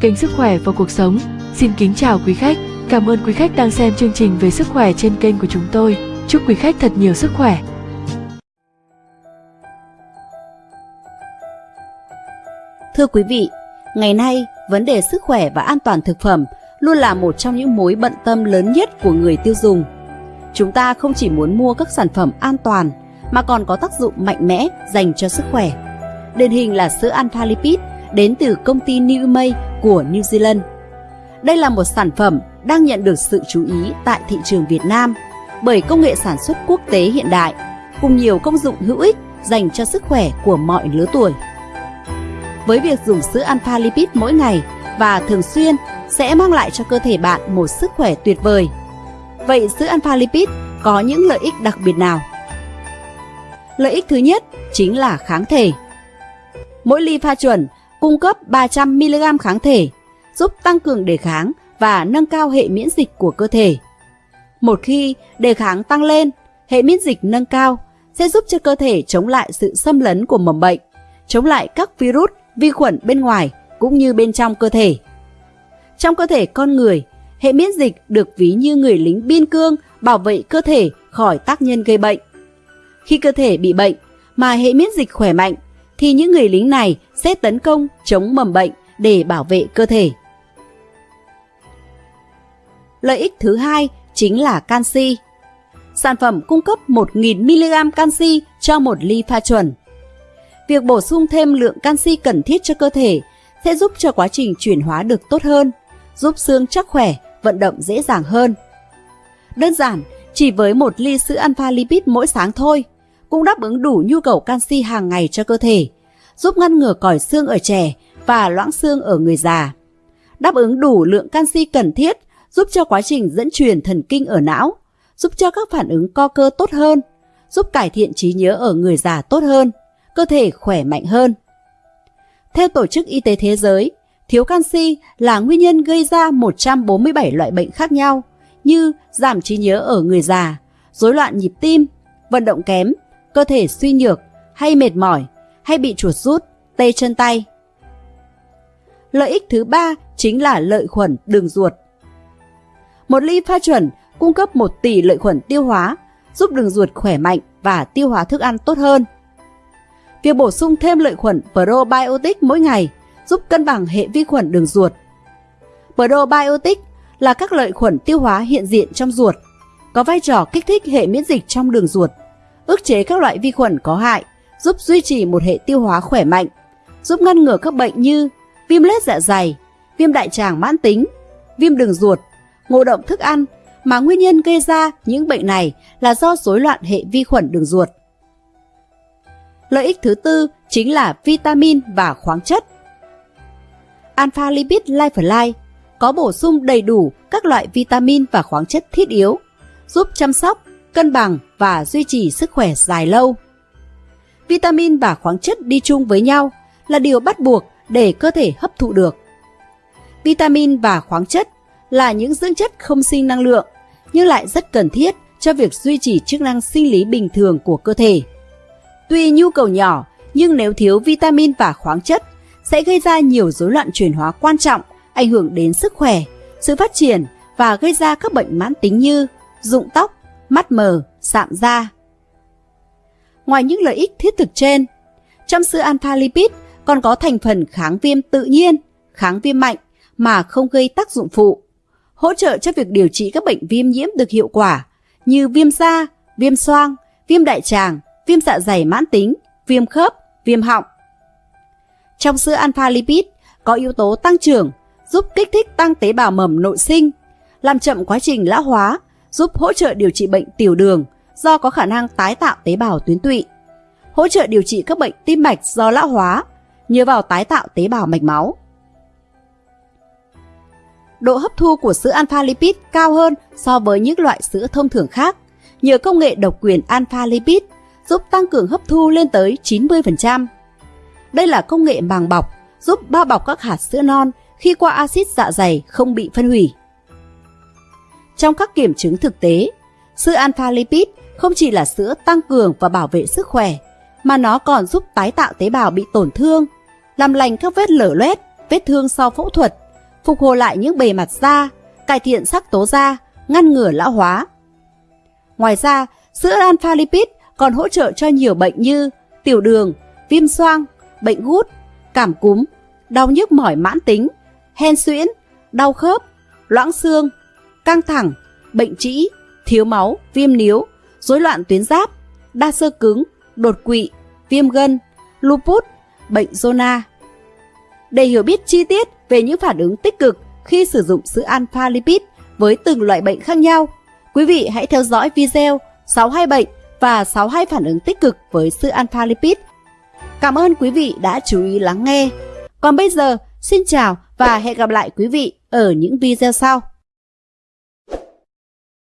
kênh Sức khỏe và cuộc sống. Xin kính chào quý khách. Cảm ơn quý khách đang xem chương trình về sức khỏe trên kênh của chúng tôi. Chúc quý khách thật nhiều sức khỏe. Thưa quý vị, ngày nay vấn đề sức khỏe và an toàn thực phẩm luôn là một trong những mối bận tâm lớn nhất của người tiêu dùng. Chúng ta không chỉ muốn mua các sản phẩm an toàn mà còn có tác dụng mạnh mẽ dành cho sức khỏe. Điển hình là sữa alpha lipid đến từ công ty New May của New Zealand. Đây là một sản phẩm đang nhận được sự chú ý tại thị trường Việt Nam bởi công nghệ sản xuất quốc tế hiện đại, cùng nhiều công dụng hữu ích dành cho sức khỏe của mọi lứa tuổi. Với việc dùng sữa alpha lipid mỗi ngày và thường xuyên sẽ mang lại cho cơ thể bạn một sức khỏe tuyệt vời. Vậy sữa alpha lipid có những lợi ích đặc biệt nào? Lợi ích thứ nhất chính là kháng thể. Mỗi ly pha chuẩn cung cấp 300mg kháng thể, giúp tăng cường đề kháng và nâng cao hệ miễn dịch của cơ thể. Một khi đề kháng tăng lên, hệ miễn dịch nâng cao sẽ giúp cho cơ thể chống lại sự xâm lấn của mầm bệnh, chống lại các virus, vi khuẩn bên ngoài cũng như bên trong cơ thể. Trong cơ thể con người, hệ miễn dịch được ví như người lính biên cương bảo vệ cơ thể khỏi tác nhân gây bệnh. Khi cơ thể bị bệnh mà hệ miễn dịch khỏe mạnh thì những người lính này sẽ tấn công chống mầm bệnh để bảo vệ cơ thể. Lợi ích thứ hai chính là canxi. Sản phẩm cung cấp 1.000mg canxi cho một ly pha chuẩn. Việc bổ sung thêm lượng canxi cần thiết cho cơ thể sẽ giúp cho quá trình chuyển hóa được tốt hơn, giúp xương chắc khỏe, vận động dễ dàng hơn. Đơn giản, chỉ với một ly sữa alpha lipid mỗi sáng thôi, cũng đáp ứng đủ nhu cầu canxi hàng ngày cho cơ thể, giúp ngăn ngừa còi xương ở trẻ và loãng xương ở người già. Đáp ứng đủ lượng canxi cần thiết giúp cho quá trình dẫn truyền thần kinh ở não, giúp cho các phản ứng co cơ tốt hơn, giúp cải thiện trí nhớ ở người già tốt hơn, cơ thể khỏe mạnh hơn. Theo Tổ chức Y tế Thế giới, thiếu canxi là nguyên nhân gây ra 147 loại bệnh khác nhau như giảm trí nhớ ở người già, rối loạn nhịp tim, vận động kém, cơ thể suy nhược hay mệt mỏi hay bị chuột rút, tê chân tay. Lợi ích thứ ba chính là lợi khuẩn đường ruột. Một ly pha chuẩn cung cấp 1 tỷ lợi khuẩn tiêu hóa, giúp đường ruột khỏe mạnh và tiêu hóa thức ăn tốt hơn. Việc bổ sung thêm lợi khuẩn probiotic mỗi ngày giúp cân bằng hệ vi khuẩn đường ruột. Probiotic là các lợi khuẩn tiêu hóa hiện diện trong ruột, có vai trò kích thích hệ miễn dịch trong đường ruột, ức chế các loại vi khuẩn có hại, giúp duy trì một hệ tiêu hóa khỏe mạnh, giúp ngăn ngừa các bệnh như viêm lết dạ dày, viêm đại tràng mãn tính, viêm đường ruột, ngộ độc thức ăn mà nguyên nhân gây ra những bệnh này là do rối loạn hệ vi khuẩn đường ruột. Lợi ích thứ tư chính là vitamin và khoáng chất. Alpha Lipid Life Life có bổ sung đầy đủ các loại vitamin và khoáng chất thiết yếu, giúp chăm sóc, cân bằng và duy trì sức khỏe dài lâu. Vitamin và khoáng chất đi chung với nhau là điều bắt buộc để cơ thể hấp thụ được. Vitamin và khoáng chất là những dưỡng chất không sinh năng lượng nhưng lại rất cần thiết cho việc duy trì chức năng sinh lý bình thường của cơ thể. Tuy nhu cầu nhỏ, nhưng nếu thiếu vitamin và khoáng chất sẽ gây ra nhiều rối loạn chuyển hóa quan trọng, ảnh hưởng đến sức khỏe, sự phát triển và gây ra các bệnh mãn tính như rụng tóc, mắt mờ, sạm da. Ngoài những lợi ích thiết thực trên, trong sữa alpha lipid còn có thành phần kháng viêm tự nhiên, kháng viêm mạnh mà không gây tác dụng phụ, hỗ trợ cho việc điều trị các bệnh viêm nhiễm được hiệu quả như viêm da, viêm xoang, viêm đại tràng, viêm dạ dày mãn tính, viêm khớp, viêm họng. Trong sữa alpha lipid có yếu tố tăng trưởng, giúp kích thích tăng tế bào mầm nội sinh, làm chậm quá trình lão hóa, giúp hỗ trợ điều trị bệnh tiểu đường do có khả năng tái tạo tế bào tuyến tụy, hỗ trợ điều trị các bệnh tim mạch do lão hóa, nhờ vào tái tạo tế bào mạch máu. Độ hấp thu của sữa alpha lipid cao hơn so với những loại sữa thông thường khác nhờ công nghệ độc quyền alpha lipid giúp tăng cường hấp thu lên tới 90%. Đây là công nghệ màng bọc, giúp bao bọc các hạt sữa non khi qua axit dạ dày không bị phân hủy. Trong các kiểm chứng thực tế, sữa alpha lipid không chỉ là sữa tăng cường và bảo vệ sức khỏe, mà nó còn giúp tái tạo tế bào bị tổn thương, làm lành các vết lở loét, vết thương sau phẫu thuật, phục hồi lại những bề mặt da, cải thiện sắc tố da, ngăn ngừa lão hóa. Ngoài ra, sữa alpha lipid còn hỗ trợ cho nhiều bệnh như tiểu đường, viêm xoang, bệnh gút, cảm cúm, đau nhức mỏi mãn tính, hen suyễn, đau khớp, loãng xương, căng thẳng, bệnh trĩ, thiếu máu, viêm níu, rối loạn tuyến giáp, đa sơ cứng, đột quỵ, viêm gân, lupus, bệnh zona. Để hiểu biết chi tiết về những phản ứng tích cực khi sử dụng sữa alpha lipid với từng loại bệnh khác nhau, quý vị hãy theo dõi video 62 bệnh và 62 phản ứng tích cực với sữa alpha lipid. Cảm ơn quý vị đã chú ý lắng nghe. Còn bây giờ, xin chào và hẹn gặp lại quý vị ở những video sau.